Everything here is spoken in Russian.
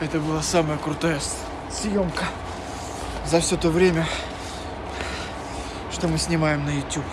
Это была самая крутая съемка за все то время, что мы снимаем на YouTube.